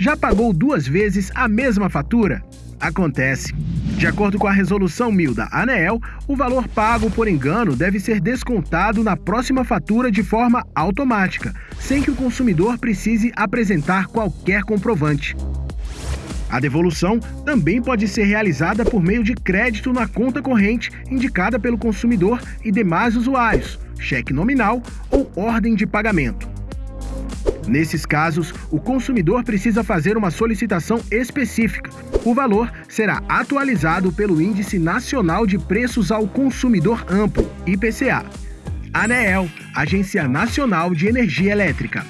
Já pagou duas vezes a mesma fatura? Acontece. De acordo com a resolução 1000 da ANEEL, o valor pago por engano deve ser descontado na próxima fatura de forma automática, sem que o consumidor precise apresentar qualquer comprovante. A devolução também pode ser realizada por meio de crédito na conta corrente indicada pelo consumidor e demais usuários, cheque nominal ou ordem de pagamento. Nesses casos, o consumidor precisa fazer uma solicitação específica. O valor será atualizado pelo Índice Nacional de Preços ao Consumidor Amplo, IPCA. ANEEL, Agência Nacional de Energia Elétrica.